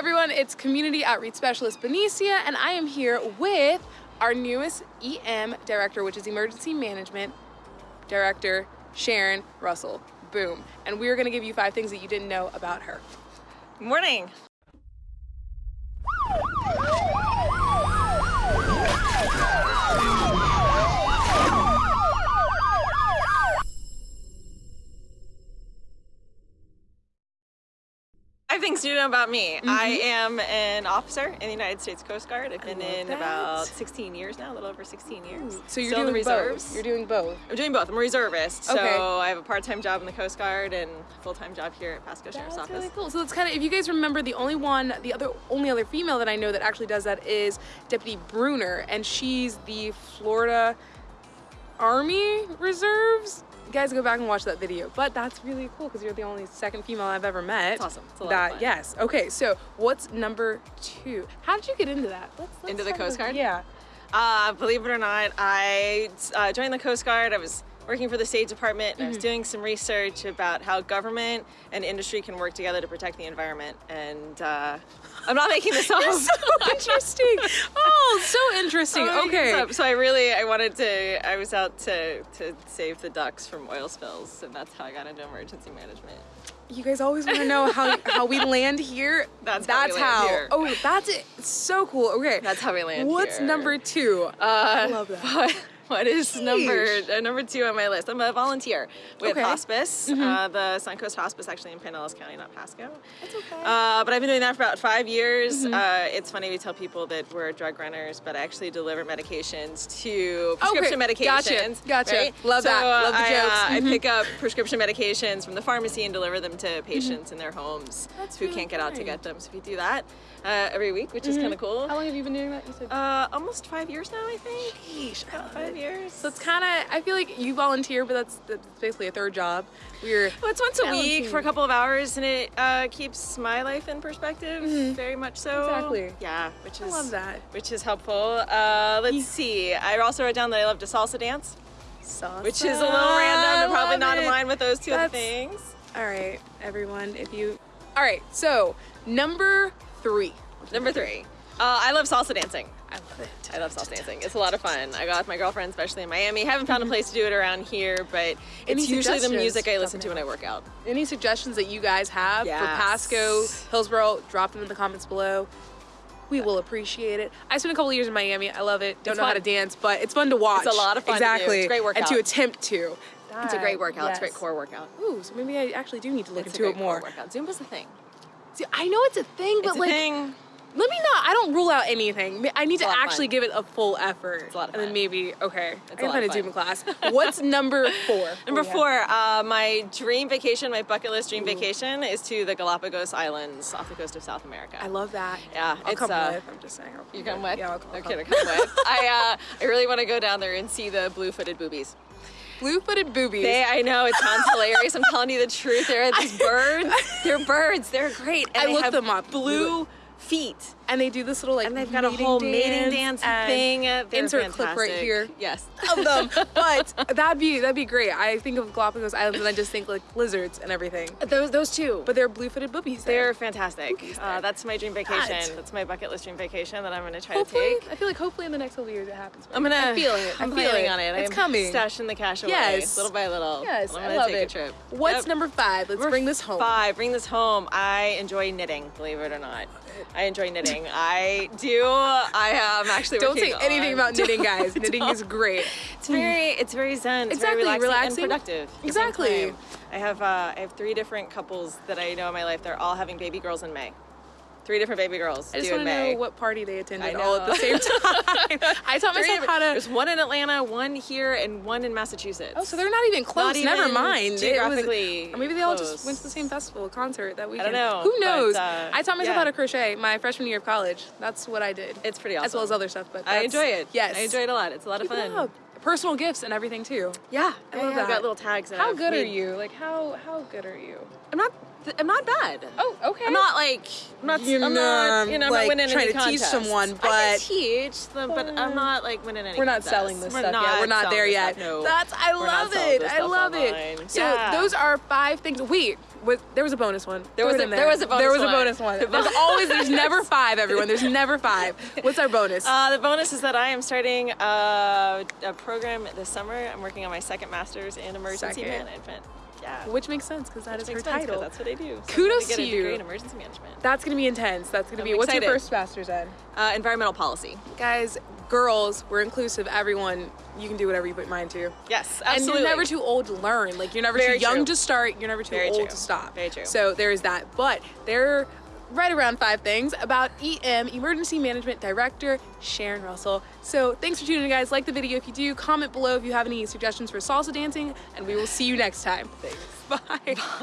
everyone, it's Community Outreach Specialist Benicia, and I am here with our newest EM director, which is Emergency Management Director, Sharon Russell. Boom. And we are gonna give you five things that you didn't know about her. Good Morning. Things you know about me. I mm-hmm. am an officer in the United States Coast Guard. I've been in that. about 16 years now, a little over 16 years. So you're Still doing the reserves. both. You're doing both. I'm doing both. I'm a reservist, so I have a part-time job in the Coast Guard and a full-time job here at Pasco Sheriff's That's Office. really cool. So it's kind of if you guys remember, the only one, the other only other female that I know that actually does that is Deputy Bruner, and she's the Florida Army Reserves. You guys go back and watch that video. But that's really cool because you're the only second female I've ever met. It's awesome. It's a lot of that yes. Okay, so what's number two? How did you get into that? Let's, let's Into the Coast with- Guard? Yeah. Uh, believe it or not, I uh, joined the Coast Guard. I was working for the State Department and I was Mm-hmm. doing some research about how government and industry can work together to protect the environment. And uh, I'm not making this up. so interesting. Oh, so interesting. I'm not making this Okay. So I really, I wanted to, I was out to, to save the ducks from oil spills. And that's how I got into emergency management. You guys always want to know how how we land here. That's how we land how. here. Oh, that's it. So cool. Okay. That's how we land What's here. number two? Uh, love that. What, is number uh, number two on my list? I'm a volunteer with Okay. Mm-hmm. hospice, uh, the Suncoast Hospice, actually in Pinellas County, not Pasco. That's okay. Uh, but I've been doing that for about five years. Mm-hmm. Uh, it's funny we tell people that we're drug runners, but I actually deliver medications to prescription Okay, gotcha, medications. gotcha. right? Love so, that, love the I, jokes. Uh, I Mhm. pick up prescription medications from the pharmacy and deliver them to patients in their homes Mm-hmm. That's who really can't get out to get them. So we do that uh, every week, which is kind of cool. How long have you been doing that? You said. Uh, almost five years now, I think. Sheesh, About five. Years. So it's kind of. I feel like you volunteer, but that's, that's basically a third job. We're. Well, it's once a week for a couple of hours, and it uh, keeps my life in perspective. Very much so. Exactly. Yeah, which I is love that. Which is helpful. Uh, let's see. I also wrote down that I love to salsa dance, Salsa. which is a little random and probably not in line with those two other That's- things. All right, everyone. If you. All right. So number three. Number three. Uh, I love salsa dancing. I love it. I love salsa dancing. It's a lot of fun. I go with my girlfriend, especially in Miami. Haven't found a place to do it around here, but Any it's usually the music I listen to when I work out. Any suggestions that you guys have for Pasco, Hillsborough, drop them in the comments below. We will appreciate it. I spent a couple of years in Miami. I love it. Don't It's know how to dance, but it's fun to watch. It's a lot of fun to do. Exactly. It's a great workout. And to attempt to. It's a great That- workout. It's a great core workout. Ooh, so maybe I actually do need to look It's a into it more. workout. Zumba's a thing. See, I know it's a thing, but It's a like, thing. let me not. I don't rule out anything. I need to actually fun. give it a full effort. It's a lot of And then maybe, okay, I a can lot find a of Zumba class. What's number four? Number Oh, yeah. four, uh, my dream vacation, my bucket list dream vacation is to the Galapagos Islands off the coast of South America. I love that. Yeah, I'll it's, come uh, with. I'm just saying. I'll You come with? Yeah, I'll, I'll okay, come. to come with. I uh, I really want to go down there and see the blue-footed boobies. Blue-footed boobies. They, I know it sounds hilarious. I'm telling you the truth. They're these birds. They're birds. They're great. And I they looked have them up. Blue feet. And they do this little like And they've got a whole mating dance thing. Uh, They're insert clip right here. Yes. of them. But that'd be that'd be great. I think of Galapagos Islands and I just think like lizards and everything. Those those two. But they're blue-footed boobies. They're there. fantastic. Uh, that's my dream vacation. That. That's my bucket list dream vacation that I'm going to try hopefully. to take. I feel like hopefully in the next couple of years it happens. I'm gonna. I feel it. I'm I feel feeling it. on it. It's I'm coming. Stashing the cash away, Yes. little by little. Yes, I'm I gonna love take it. a trip. What's Yep. number five? Let's Number bring this home. Five. Bring this home. I enjoy knitting. Believe it or not, I enjoy knitting. I do. I am actually. Don't say anything on- about knitting, guys. knitting is great. It's very, it's very zen. It's Exactly, very relaxing, relaxing. and productive. at the same Exactly. I have, uh, I have three different couples that I know in my life. They're all having baby girls in May. Three different baby girls I just want to know what party they attended all at the same time. I taught Three myself how to. There's one in Atlanta, one here, and one in Massachusetts. Oh, so they're not even close. Not Never even mind. It was- geographically or maybe they all just went to the same festival, concert that I weekend. don't know, Who but, knows? uh, I taught myself yeah. how to crochet my freshman year of college. That's what I did. It's pretty awesome. As well as other stuff, but I enjoy it. Yes, I enjoy it a lot. It's a lot of Keep it fun. Personal gifts and everything too. Yeah, I yeah, love yeah, that. I've got little tags. How I've good are you? Like how how good are you? I'm not. I'm not bad. Oh, okay. I'm not like. I'm not. You're I'm not. You know, I'm like, not winning trying any to teach contests. someone, I but- can teach them, but I'm not like winning any. We're not contests. selling this We're stuff yet. We're not there yet. Stuff, no. That's I We're love it. I love online. it. So Yeah. those are five things. Wait, Was, there was a bonus one. There was a- in there was a bonus There was one. a bonus one. The There's always, there's never five, everyone. There's never five. What's our bonus? Uh, the bonus is that I am starting a, a program this summer. I'm working on my second master's in emergency Second. management. Yeah. Which makes sense because that is her Makes sense, 'cause title. That's what I do. So Kudos to a degree you. in emergency management. That's gonna be intense. That's gonna I'm be. What's your first master's in? Uh, environmental policy. Guys, girls, we're inclusive. Everyone, you can do whatever you put your mind to. Yes, absolutely. And you're never too old to learn. Like you're never Very too young true. to start. You're never too Very old true. to stop. Very true. So there is that. But there right around five things about EM, Emergency Management Director Sharon Russell. So thanks for tuning in, guys. Like the video if you do. Comment below if you have any suggestions for salsa dancing, and we will see you next time. Thanks. Bye.